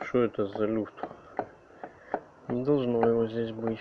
что это за люфт? Не должно его здесь быть.